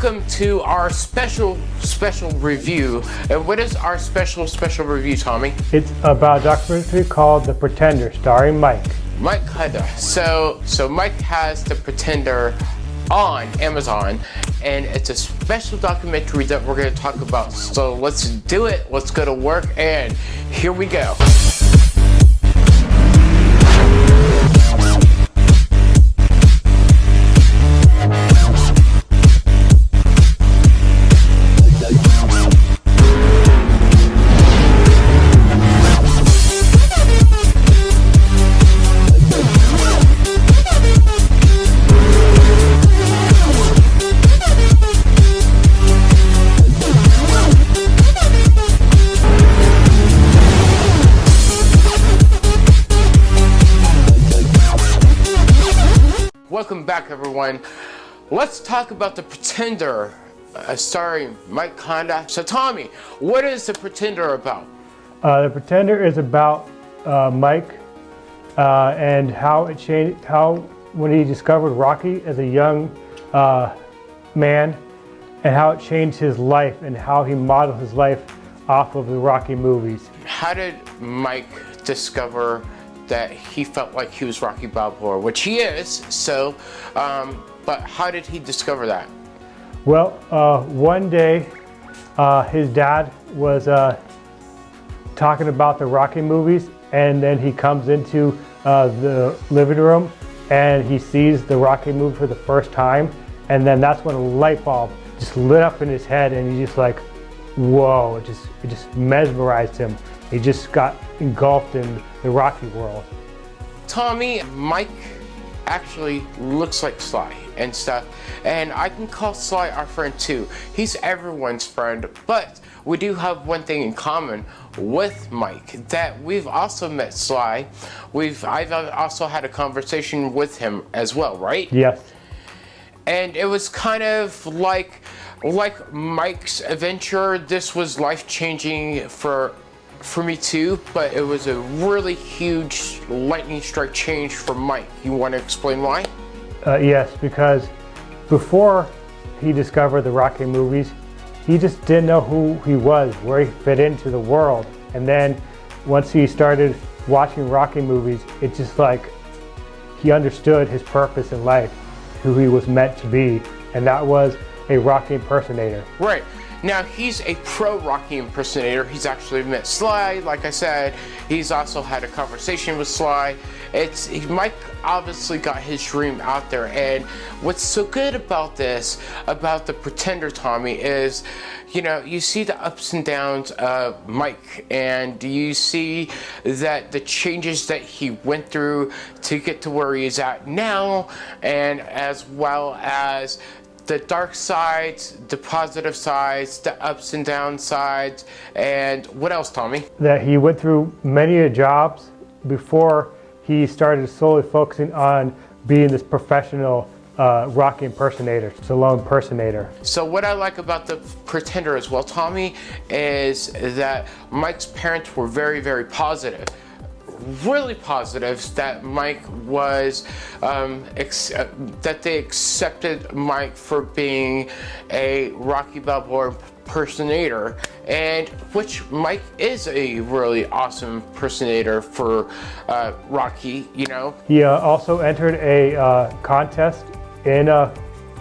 Welcome to our special, special review. And what is our special, special review, Tommy? It's about a documentary called The Pretender, starring Mike. Mike Kunda. So, so Mike has The Pretender on Amazon and it's a special documentary that we're going to talk about. So let's do it. Let's go to work and here we go. Back everyone. Let's talk about The Pretender, uh, starring Mike Kunda. So Tommy, what is The Pretender about? Uh, the Pretender is about uh, Mike uh, and how it changed, how when he discovered Rocky as a young uh, man and how it changed his life and how he modeled his life off of the Rocky movies. How did Mike discover that he felt like he was Rocky Balboa, which he is, so, um, but how did he discover that? Well, uh, one day uh, his dad was uh, talking about the Rocky movies and then he comes into uh, the living room and he sees the Rocky movie for the first time and then that's when a light bulb just lit up in his head and he's just like, whoa, it just, it just mesmerized him. He just got engulfed in the Rocky world. Tommy, Mike actually looks like Sly and stuff. And I can call Sly our friend too. He's everyone's friend, but we do have one thing in common with Mike, that we've also met Sly. We've I've also had a conversation with him as well, right? Yes. And it was kind of like like Mike's adventure, this was life-changing for for me too, but it was a really huge lightning strike change for Mike. You want to explain why? Uh, yes, because before he discovered the Rocky movies, he just didn't know who he was, where he fit into the world. And then once he started watching Rocky movies, it just like he understood his purpose in life, who he was meant to be, and that was a Rocky impersonator. Right. Now, he's a pro Rocky impersonator. He's actually met Sly, like I said. He's also had a conversation with Sly. It's Mike obviously got his dream out there. And what's so good about this, about the Pretender Tommy, is, you know, you see the ups and downs of Mike. And you see that the changes that he went through to get to where he is at now. And as well as the dark sides, the positive sides, the ups and down sides, and what else, Tommy? That he went through many jobs before he started solely focusing on being this professional uh, Rocky impersonator, Stallone impersonator. So what I like about the Pretender as well, Tommy, is that Mike's parents were very, very positive really positive that Mike was, um, uh, that they accepted Mike for being a Rocky Balboa impersonator and which Mike is a really awesome impersonator for uh, Rocky, you know. He uh, also entered a uh, contest in uh,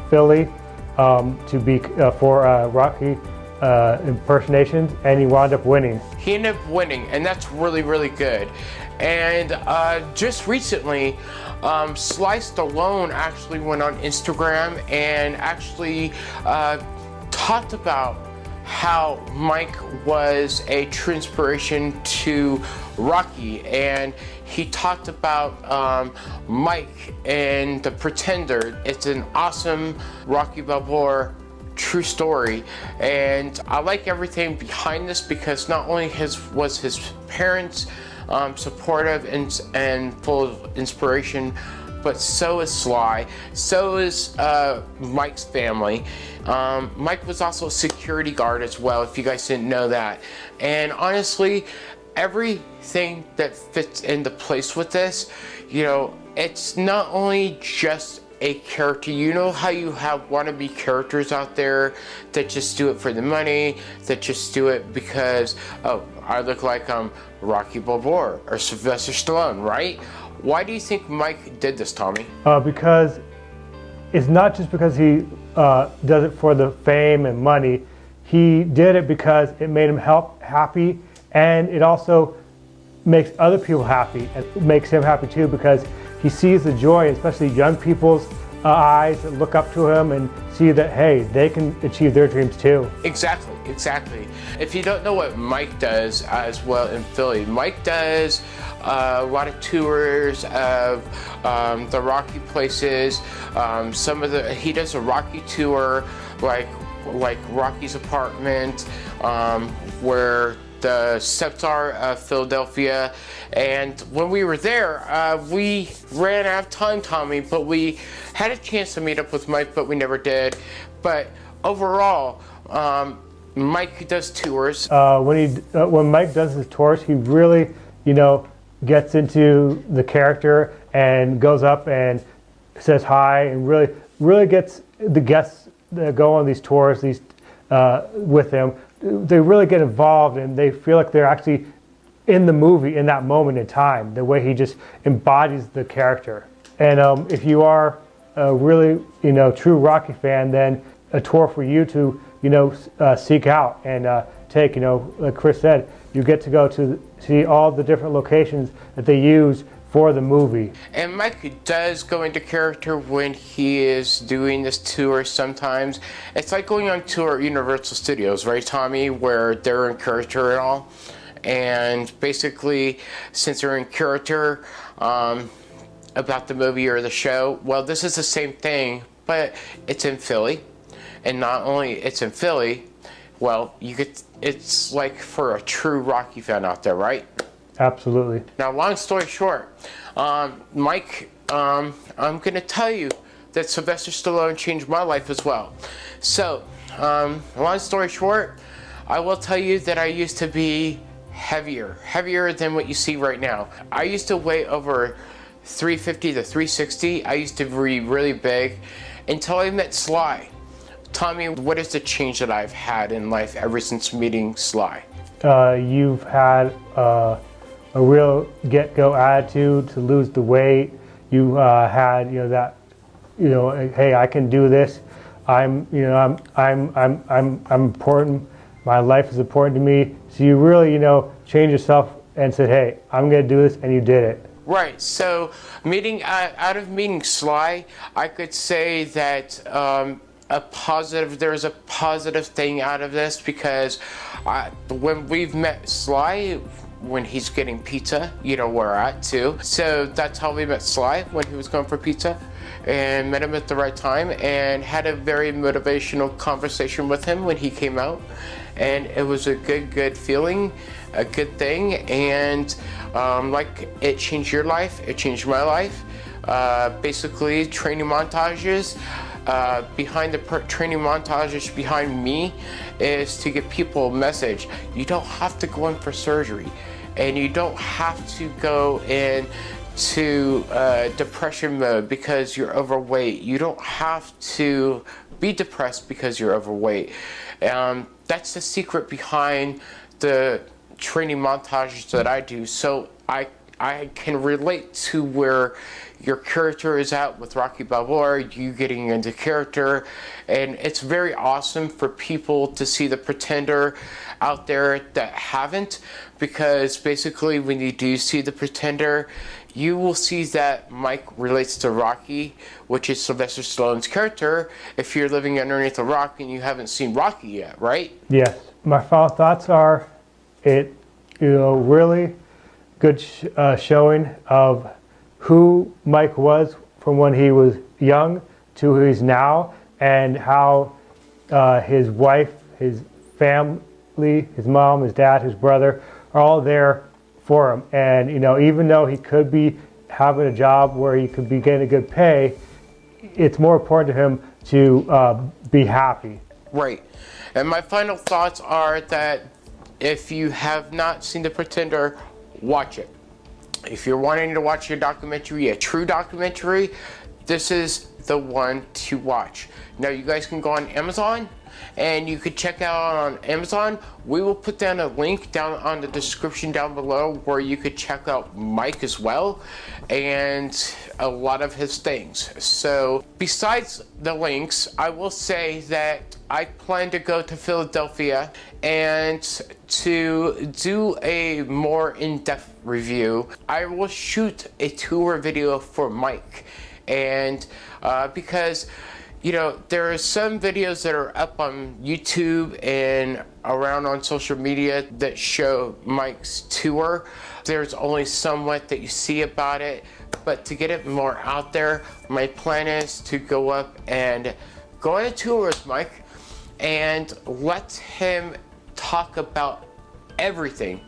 Philly um, to be uh, for uh, impersonations and he wound up winning. He ended up winning and that's really, really good. And uh, just recently, um, Sly Stallone actually went on Instagram and actually uh, talked about how Mike was a true inspiration to Rocky and he talked about um, Mike and The Pretender. It's an awesome Rocky Balboa true story and I like everything behind this because not only his was his parents um, supportive and, and full of inspiration, but so is Sly, so is uh, Mike's family. Um, Mike was also a security guard as well, if you guys didn't know that. And honestly, everything that fits into place with this, you know, it's not only just a character. You know how you have wannabe characters out there that just do it for the money, that just do it because, oh, I look like I'm Rocky Balboa or Sylvester Stallone, right? Why do you think Mike did this, Tommy? Uh, because it's not just because he uh, does it for the fame and money. He did it because it made him help happy, and it also makes other people happy and makes him happy too because he sees the joy, especially young people's uh, eyes that look up to him and see that, hey, they can achieve their dreams too. Exactly, exactly. If you don't know what Mike does as well in Philly, Mike does uh, a lot of tours of um, the Rocky places. Um, some of the, he does a Rocky tour, like like Rocky's apartment, um, where the steps are of Philadelphia. And when we were there, uh, we ran out of time, Tommy, but we had a chance to meet up with Mike, but we never did. But overall, um, Mike does tours. Uh, when he uh, when Mike does his tours, he really, you know, gets into the character and goes up and says hi and really really gets the guests that go on these tours these uh, with him they really get involved and they feel like they're actually in the movie in that moment in time, the way he just embodies the character. And um, if you are a really, you know, true Rocky fan, then a tour for you to, you know, uh, seek out and uh, take, you know, like Chris said, you get to go to see all the different locations that they use for the movie. And Mike does go into character when he is doing this tour sometimes. It's like going on tour at Universal Studios, right, Tommy, where they're in character and all. And basically, since they're in character um, about the movie or the show, well, this is the same thing, but it's in Philly. And not only it's in Philly, well, you get it's like for a true Rocky fan out there, right? Absolutely. Now, long story short, um, Mike, um, I'm going to tell you that Sylvester Stallone changed my life as well. So, um, long story short, I will tell you that I used to be heavier, heavier than what you see right now. I used to weigh over 350 to 360. I used to be really big until I met Sly. Tommy, what is the change that I've had in life ever since meeting Sly? Uh, you've had uh, a real get-go attitude to lose the weight. You uh, had, you know, that, you know, hey, I can do this. I'm, you know, I'm, I'm, I'm, I'm, I'm important. My life is important to me. So you really, you know, change yourself and said, hey, I'm going to do this, and you did it. Right. So, meeting uh, out of meeting Sly, I could say that um, a positive. There's a positive thing out of this because I, when we've met Sly, when he's getting pizza, you know where we're at too. So that's how we met Sly when he was going for pizza and met him at the right time and had a very motivational conversation with him when he came out. And it was a good, good feeling, a good thing. And um, like it changed your life, it changed my life. Uh, basically, training montages. Uh, behind the training montages behind me is to give people a message. You don't have to go in for surgery and you don't have to go in to uh, depression mode because you're overweight. You don't have to be depressed because you're overweight. Um, that's the secret behind the training montages that I do. So I I can relate to where your character is at with Rocky Balboa, you getting into character, and it's very awesome for people to see the pretender out there that haven't, because basically when you do see the pretender, you will see that Mike relates to Rocky, which is Sylvester Stallone's character, if you're living underneath a rock and you haven't seen Rocky yet, right? Yes. My final thoughts are it, you know, really good sh uh, showing of who Mike was from when he was young to who he's now, and how uh, his wife, his family, his mom, his dad, his brother are all there for him. And you know, even though he could be having a job where he could be getting a good pay, it's more important to him to uh, be happy. Right. And my final thoughts are that if you have not seen The Pretender watch it. If you're wanting to watch a documentary, a true documentary, this is the one to watch. Now you guys can go on Amazon and you could check out on Amazon. We will put down a link down on the description down below where you could check out Mike as well and a lot of his things. So besides the links, I will say that I plan to go to Philadelphia and to do a more in-depth review. I will shoot a tour video for Mike and uh, because you know, there are some videos that are up on YouTube and around on social media that show Mike's tour. There's only somewhat that you see about it, but to get it more out there, my plan is to go up and go on a tour with Mike and let him talk about everything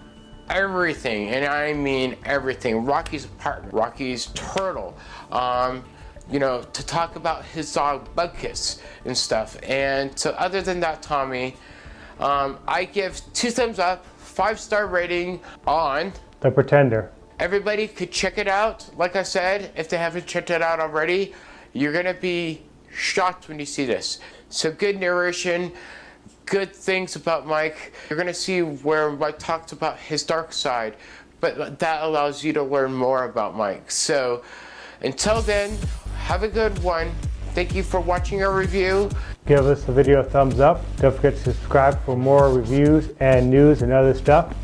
everything and I mean everything. Rocky's apartment Rocky's turtle. Um, you know, to talk about his dog Butkus and stuff. And so other than that, Tommy, um, I give two thumbs up, five star rating on The Pretender. Everybody could check it out. Like I said, if they haven't checked it out already, you're gonna be shocked when you see this. So good narration, good things about Mike. You're gonna see where Mike talks about his dark side, but that allows you to learn more about Mike. So until then, have a good one. Thank you for watching our review. Give us the video a thumbs up. Don't forget to subscribe for more reviews and news and other stuff.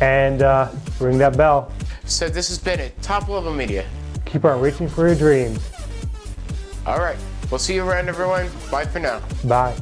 And uh, ring that bell. So this has been it. Top Level Media. Keep on reaching for your dreams. All right. We'll see you around, everyone. Bye for now. Bye.